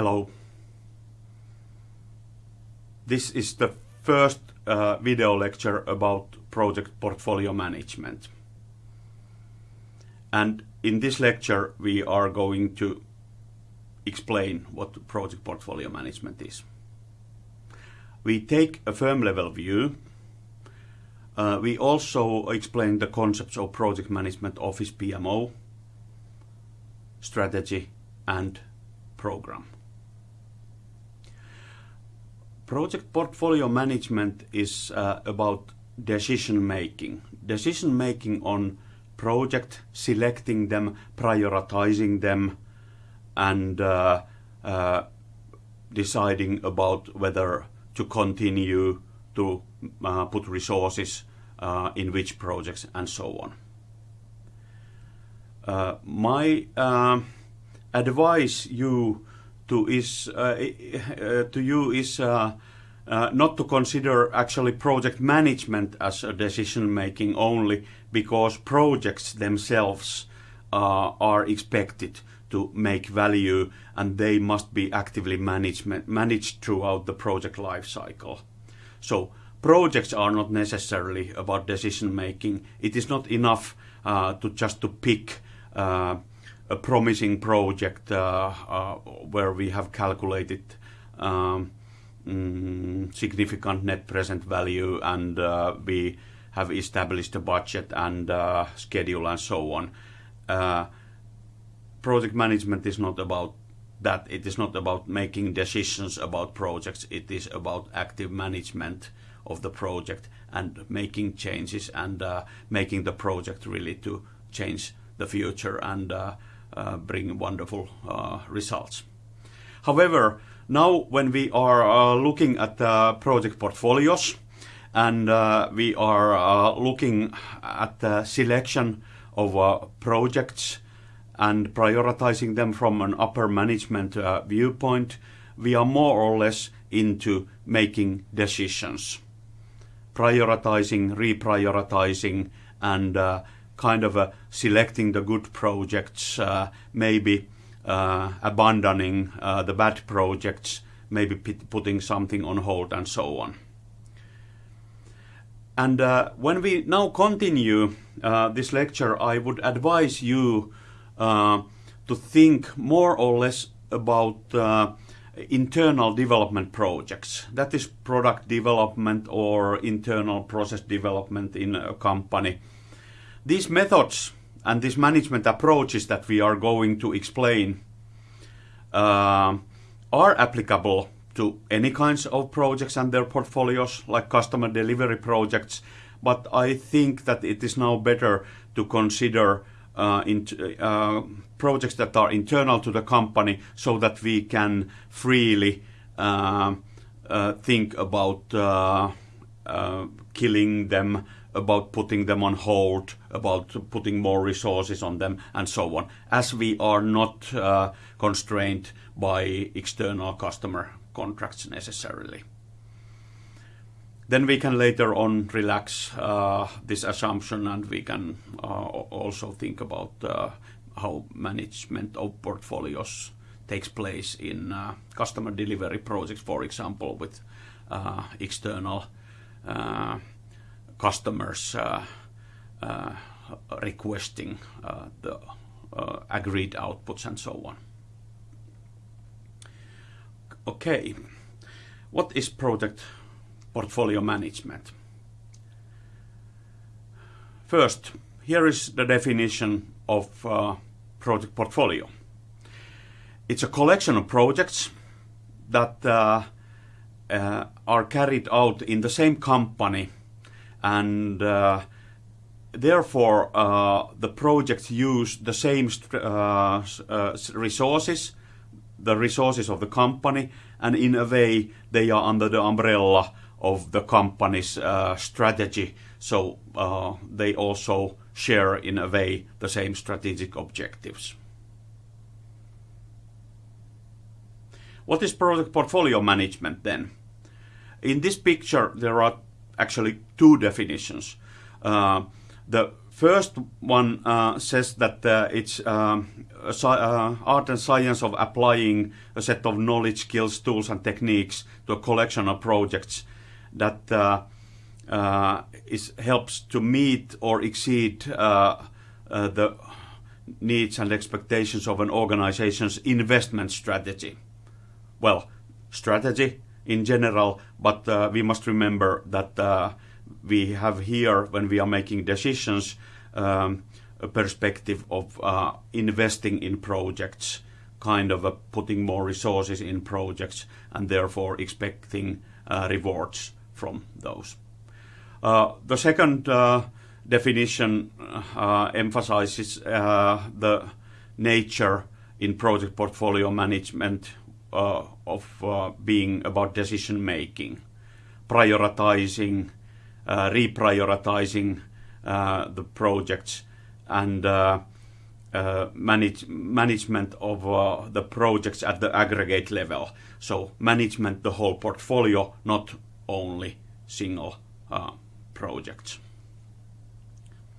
Hello. This is the first uh, video lecture about project portfolio management. And in this lecture we are going to explain what project portfolio management is. We take a firm level view. Uh, we also explain the concepts of project management office PMO, strategy and program. Project portfolio management is uh, about decision making. Decision making on project, selecting them, prioritizing them, and uh, uh, deciding about whether to continue to uh, put resources uh, in which projects and so on. Uh, my advice you to is uh, uh, to you is uh, not to consider actually project management as a decision making only because projects themselves are expected to make value and they must be actively management, managed throughout the project life cycle. So projects are not necessarily about decision making. It is not enough uh, to just to pick uh, a promising project uh, uh, where we have calculated um, mm, significant net present value and uh, we have established a budget and schedule and so on. Project management is not about that. It is not about making decisions about projects. It is about active management of the project and making changes and making the project really to change the future and uh, Uh, bring wonderful uh, results. However, now when we are uh, looking at the project portfolios and uh, we are uh, looking at the selection of projects and prioritizing them from an upper management viewpoint, we are more or less into making decisions, prioritizing, reprioritizing, and kind of uh, selecting the good projects, uh, maybe uh, abandoning the bad projects, maybe putting something on hold and so on. And when we now continue this lecture, I would advise you to think more or less about internal development projects. That is product development or internal process development in a company. These methods and these management approaches that we are going to explain uh, are applicable to any kinds of projects and their portfolios, like customer delivery projects, but I think that it is now better to consider uh, uh, projects that are internal to the company so that we can freely uh, uh, think about uh, killing them about putting them on hold, about putting more resources on them, and so on, as we are not uh, constrained by external customer contracts necessarily. Then we can later on relax uh, this assumption and we can uh, also think about how management of portfolios takes place in customer delivery projects, for example, with external customers uh, uh, requesting uh, the agreed outputs and so on. Okay, what is project portfolio management? First, here is the definition of uh, project portfolio. It's a collection of projects that uh, uh, are carried out in the same company and uh, therefore uh, the projects use the same uh, resources, the resources of the company, and in a way they are under the umbrella of the company's strategy. So they also share in a way the same strategic objectives. What is project portfolio management then? In this picture there are actually two definitions. Uh, the First one uh, says that uh, it's um, art and science of applying a set of knowledge, skills, tools, and techniques to a collection of projects that helps to meet or exceed the needs and expectations of an organization's investment strategy. Well, strategy in general, but we must remember that we have here, when we are making decisions, um, a perspective of uh, investing in projects, kind of uh, putting more resources in projects, and therefore expecting uh, rewards from those. Uh, the second uh, definition uh, emphasizes the nature in project portfolio management of being about decision making, prioritizing, reprioritizing uh, the projects and uh, uh, manage, management of the projects at the aggregate level. So management the whole portfolio, not only single projects.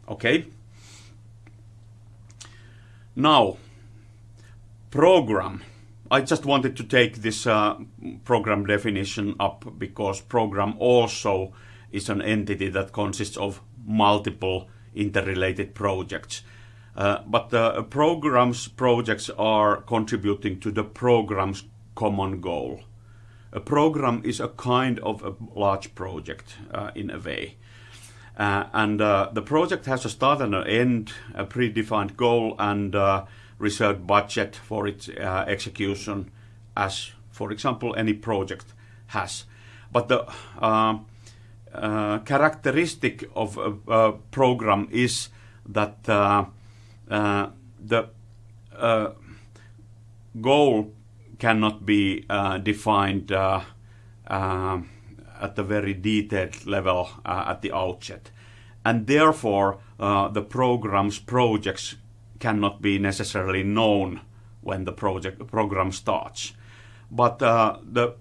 Okay. Now, program. I just wanted to take this uh, program definition up because program also is an entity that consists of multiple interrelated projects. Uh, but the programs projects are contributing to the program's common goal. A program is a kind of a large project uh, in a way. Uh, and uh, the project has a start and an end, a predefined goal and uh, reserved budget for its uh, execution as, for example, any project has. But the um, uh, characteristic of a, program is that uh, uh the uh, goal cannot be uh, defined at the very detailed level at the outset. And therefore, the program's projects cannot be necessarily known when the project program starts. But the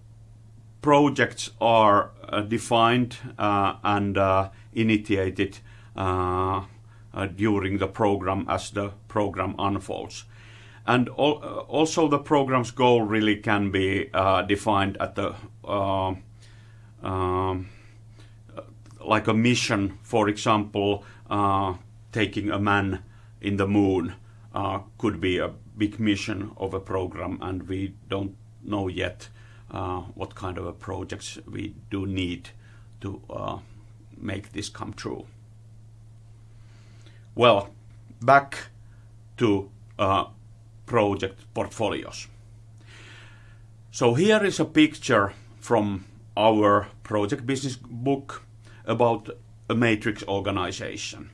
projects are uh, defined uh, and uh, initiated during the program as the program unfolds. And al also the program's goal really can be defined at the um, like a mission, for example, uh, taking a man in the moon uh, could be a big mission of a program, and we don't know yet uh, what kind of projects we do need to uh, make this come true. Well, back to uh, project portfolios. So here is a picture from our project business book about a matrix organization.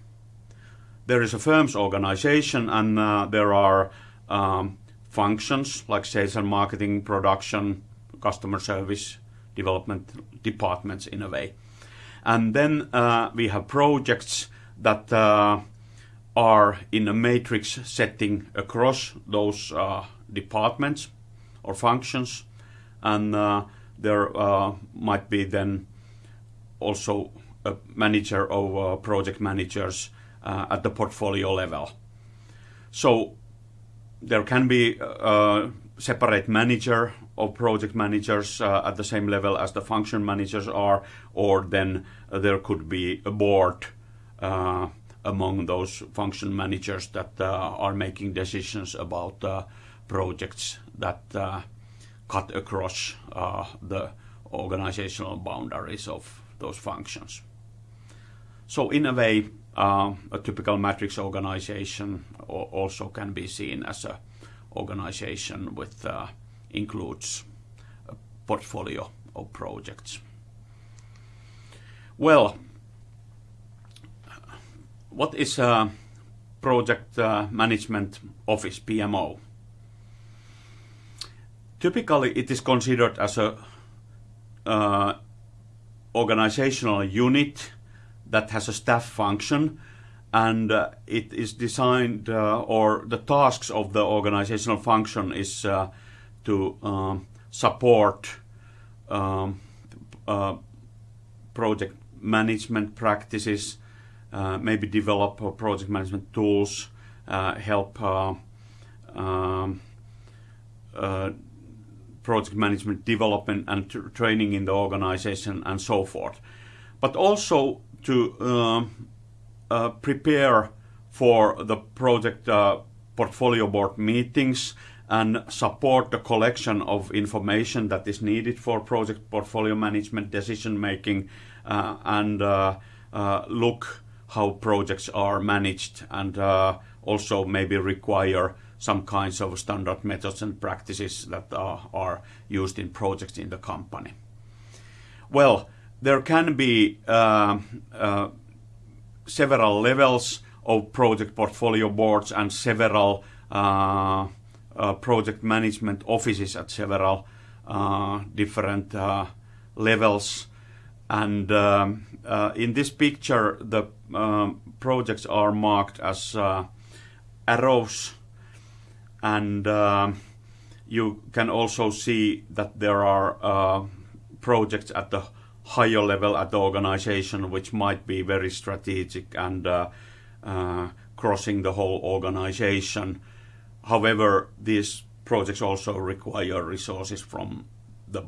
There is a firm's organization and uh, there are um, functions like sales and marketing, production, customer service development departments in a way. And then uh, we have projects that uh, are in a matrix setting across those uh, departments or functions. And uh, there uh, might be then also a manager uh, project managers at the portfolio level. So there can be a separate manager of project managers uh, at the same level as the function managers are, or then uh, there could be a board uh, among those function managers that uh, are making decisions about uh, projects that uh, cut across the organizational boundaries of those functions. So in a way, a typical matrix organization also can be seen as a organization with includes a portfolio of projects. Well, what is a project uh, management office, PMO? Typically, it is considered as a uh, organizational unit that has a staff function and uh, it is designed uh, or the tasks of the organizational function is uh, to um, support um, uh, project management practices, uh, maybe develop uh, project management tools, help um, project management development and training in the organization and so forth. But also to um, uh, prepare for the project uh, portfolio board meetings and support the collection of information that is needed for project portfolio management decision making uh, and uh, uh, look how projects are managed and uh, also maybe require some kinds of standard methods and practices that are, are used in projects in the company. Well, there can be uh, uh, several levels of project portfolio boards and several uh, uh project management offices at several uh, different uh, levels. And um, in this picture, the um, projects are marked as arrows and um, you can also see that there are uh, projects at the higher level at the organization which might be very strategic and uh, uh, crossing the whole organization. However, these projects also require resources from the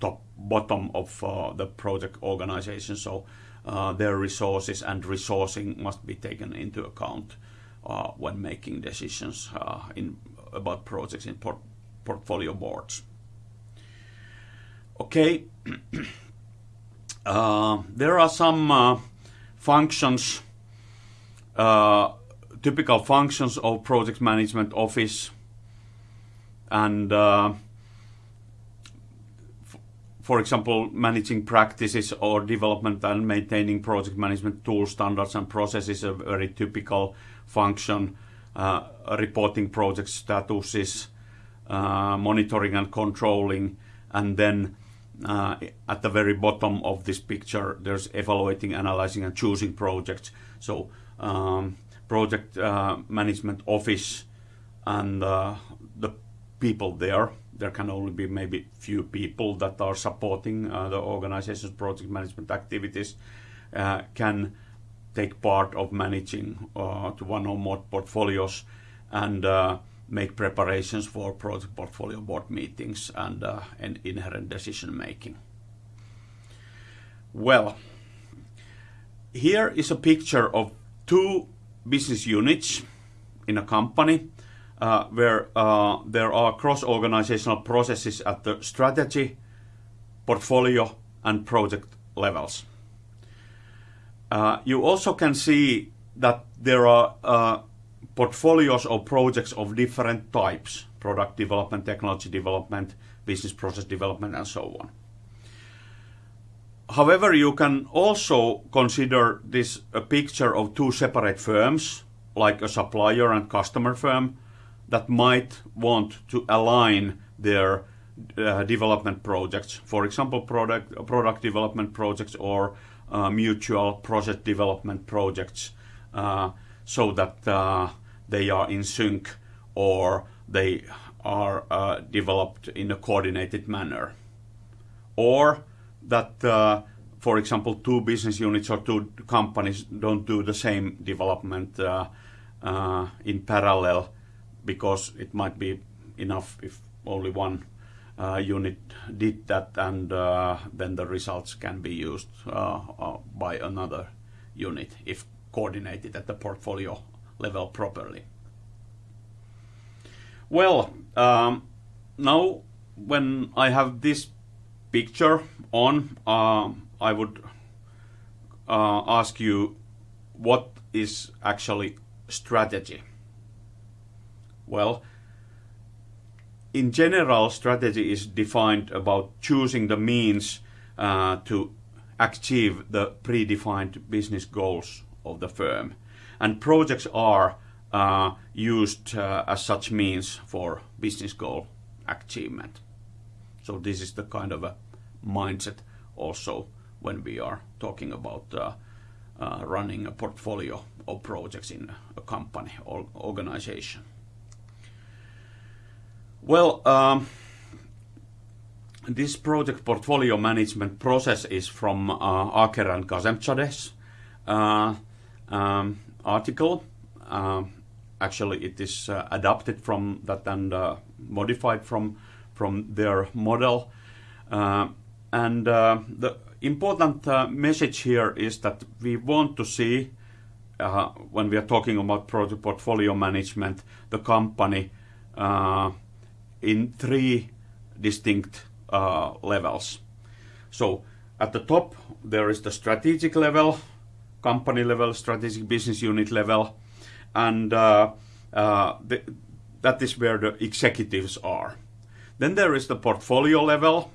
top bottom of uh, the project organization, so uh, their resources and resourcing must be taken into account uh, when making decisions uh, in about projects in port portfolio boards. Okay, uh, there are some functions, typical functions of project management office and for example, managing practices or development and maintaining project management tools, standards and processes, a very typical function, uh, reporting project statuses, uh, monitoring and controlling, and then uh, at the very bottom of this picture, there's evaluating, analyzing, and choosing projects. So um, project uh, management office and uh, the people there. There can only be maybe few people that are supporting uh, the organization's project management activities can take part of managing uh, to one or more portfolios and uh, make preparations for project portfolio board meetings and, uh, and inherent decision making. Well, here is a picture of two business units in a company uh, where uh, there are cross-organizational processes at the strategy, portfolio and project levels. Uh, you also can see that there are uh, portfolios of projects of different types, product development, technology development, business process development, and so on. However, you can also consider this a picture of two separate firms, like a supplier and customer firm, that might want to align their uh, development projects, for example, product, product development projects or uh, mutual project development projects uh, so that uh, they are in sync or they are uh, developed in a coordinated manner. Or that, uh, for example, two business units or two companies don't do the same development in parallel because it might be enough if only one uh, unit did that and uh, then the results can be used uh, by another unit if coordinated at the portfolio level properly. Well, um, now when I have this picture on, uh, I would uh, ask you what is actually strategy? Well, in general, strategy is defined about choosing the means uh, to achieve the predefined business goals of the firm. And projects are uh, used uh, as such means for business goal achievement. So this is the kind of a mindset also when we are talking about uh, uh, running a portfolio of projects in a company or organization. Well, um, this project portfolio management process is from uh, Archer and Ghasemzadeh's, uh, um, article. Uh, actually, it is uh, adapted from that and uh, modified from from their model. Uh, and the important message here is that we want to see uh, when we are talking about project portfolio management, the company uh, in three distinct uh, levels. So at the top, there is the strategic level, company level, strategic business unit level, and uh, uh, the, that is where the executives are. Then there is the portfolio level.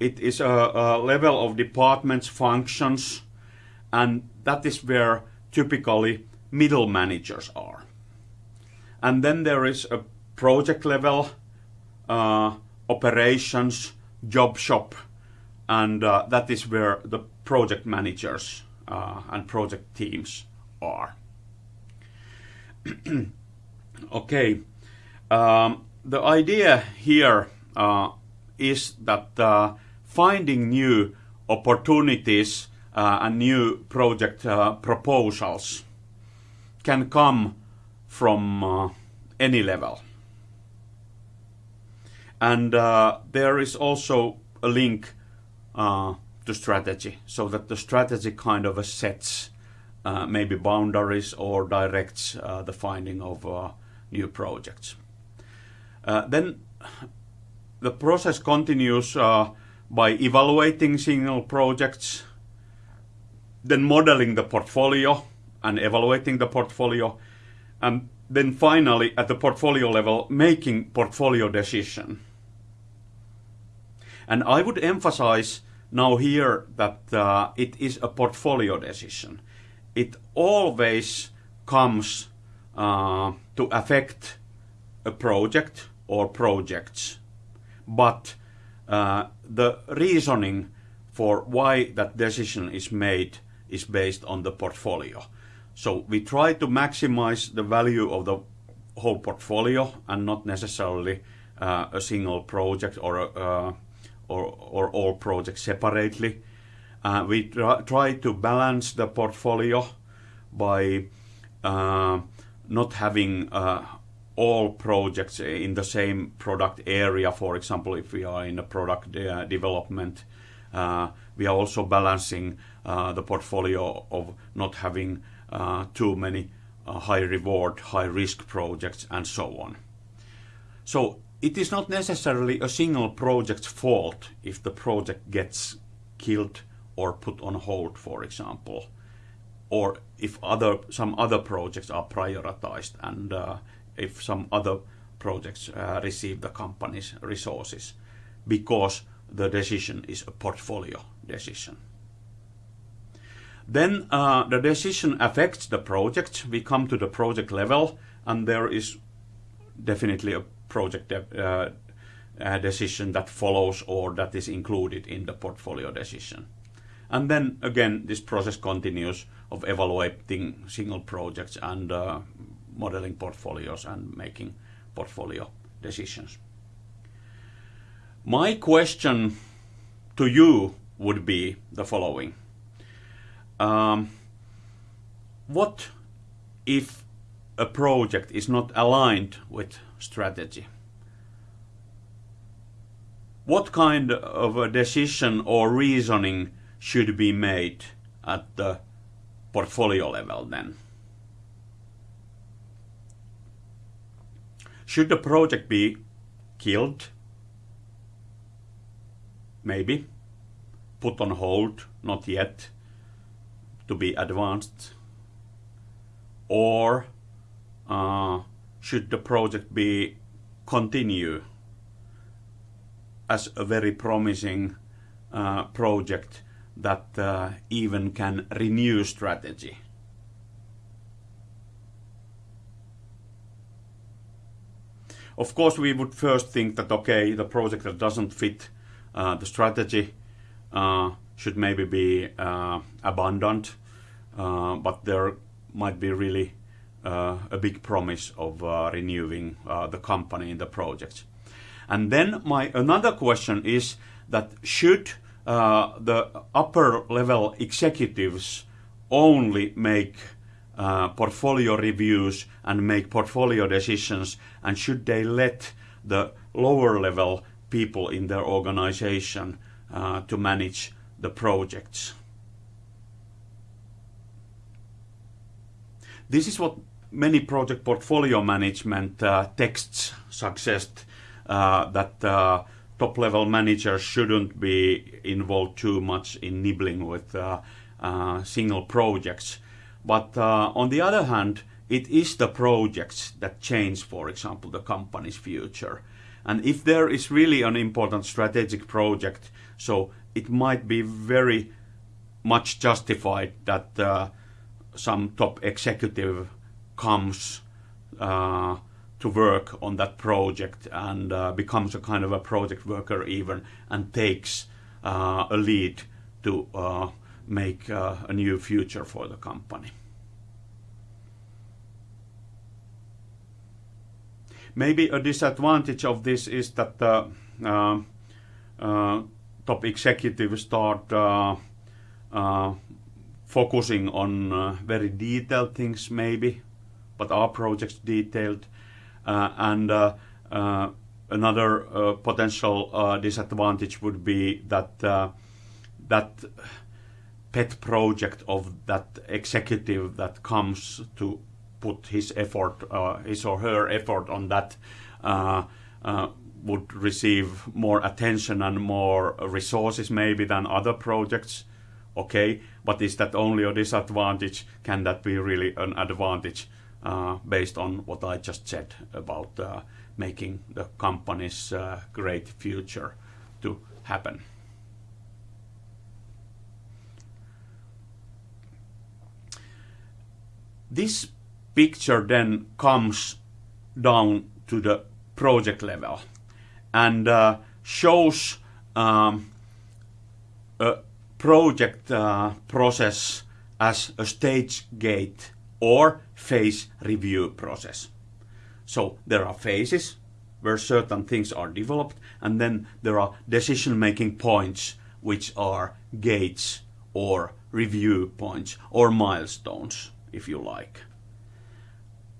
It is a, a level of departments, functions, and that is where typically middle managers are. And then there is a project level, uh, operations, job shop, and uh, that is where the project managers uh, and project teams are. okay, um, the idea here uh, is that uh, finding new opportunities uh, and new project uh, proposals can come from uh, any level. And there is also a link uh, strategy, so that the strategy kind of sets uh, maybe boundaries or directs the finding of new projects. then the process continues by evaluating single projects then modeling the portfolio and evaluating the portfolio, and then finally at the portfolio level making portfolio decision. And I would emphasize now here that uh, it is a portfolio decision. It always comes uh, to affect a project or projects, but uh, the reasoning for why that decision is made is based on the portfolio. So we try to maximize the value of the whole portfolio and not necessarily uh, a single project or, uh, or, or all projects separately. Uh, we try, try to balance the portfolio by uh, not having uh, all projects in the same product area. For example, if we are in a product uh, development, we are also balancing uh, the portfolio of not having uh, too many uh, high reward, high risk projects and so on. So it is not necessarily a single project's fault if the project gets killed or put on hold, for example, or if other some other projects are prioritized and uh, if some other projects uh, receive the company's resources because the decision is a portfolio decision. Then uh, the decision affects the project. We come to the project level, and there is definitely a project uh, a decision that follows or that is included in the portfolio decision. And then again, this process continues of evaluating single projects and uh, modeling portfolios and making portfolio decisions. My question to you would be the following. Um, what if a project is not aligned with strategy? What kind of a decision or reasoning should be made at the portfolio level then? Should the project be killed? Maybe. Put on hold? Not yet to be advanced or uh, should the project be continue as a very promising uh, project that uh, even can renew strategy. Of course, we would first think that, okay, the project that doesn't fit uh, the strategy uh, should maybe be uh, abundant, uh, but there might be really a big promise of uh, renewing uh, the company in the project. And then my another question is that should uh, the upper level executives only make uh, portfolio reviews and make portfolio decisions, and should they let the lower level people in their organization uh, to manage the projects? This is what many project portfolio management uh, texts suggest uh, that uh, top level managers shouldn't be involved too much in nibbling with single projects. But on the other hand, it is the projects that change, for example, the company's future. And if there is really an important strategic project, so it might be very much justified that uh, some top executive comes uh, to work on that project and uh, becomes a kind of a project worker even and takes uh, a lead to uh, make uh, a new future for the company. Maybe a disadvantage of this is that the uh, top executives start focusing on very detailed things maybe, but are projects detailed? Uh, and uh, uh, another potential disadvantage would be that that pet project of that executive that comes to put his effort, his or her effort on that, would receive more attention and more resources maybe than other projects. Okay, but is that only a disadvantage? Can that be really an advantage? Uh, based on what I just said about uh, making the company's uh, great future to happen. This picture then comes down to the project level and shows um, a project process as a stage gate or phase review process. So there are phases where certain things are developed and then there are decision making points which are gates or review points or milestones if you like.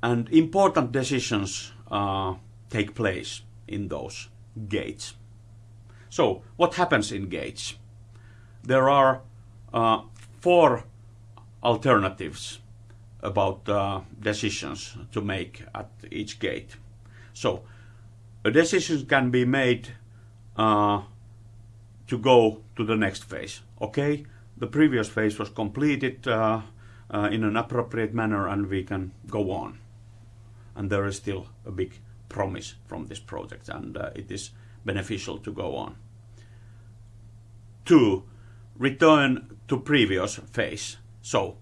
And important decisions uh, take place in those gates. So what happens in gates? There are uh, four alternatives about uh, decisions to make at each gate. So a decision can be made uh, to go to the next phase. Okay, the previous phase was completed uh, uh in an appropriate manner and we can go on. And there is still a big promise from this project and uh, it is beneficial to go on. Two, return to previous phase. So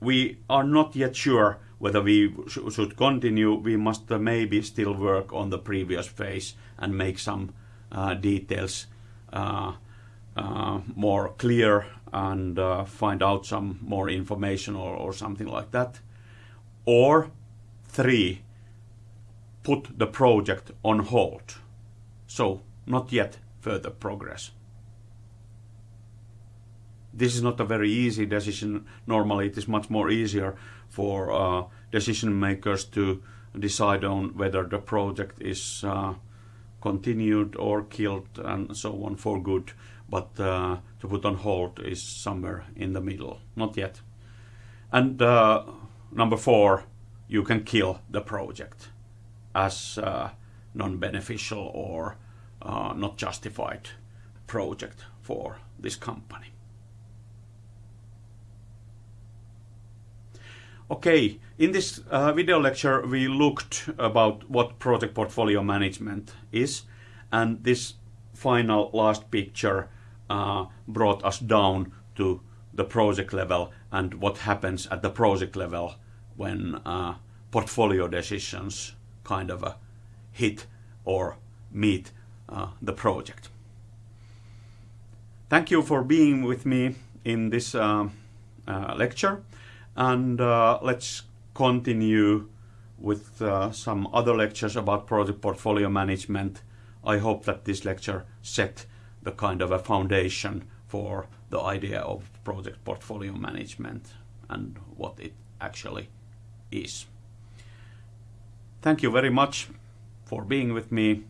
we are not yet sure whether we sh should continue. We must uh, maybe still work on the previous phase and make some uh, details uh, uh more clear and uh, find out some more information or, or something like that. Or three, put the project on hold. So not yet further progress this is not a very easy decision. Normally, it is much more easier for uh, decision makers to decide on whether the project is uh, continued or killed and so on for good. But uh, to put on hold is somewhere in the middle. Not yet. And uh, number four, you can kill the project as uh, non-beneficial or uh, not justified project for this company. Okay, in this uh, video lecture we looked about what project portfolio management is and this final last picture uh, brought us down to the project level and what happens at the project level when uh, portfolio decisions kind of uh, hit or meet uh, the project. Thank you for being with me in this uh, lecture. And uh, let's continue with uh, some other lectures about project portfolio management. I hope that this lecture set the kind of a foundation for the idea of project portfolio management and what it actually is. Thank you very much for being with me.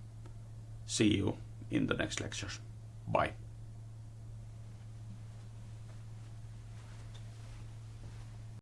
See you in the next lectures. Bye.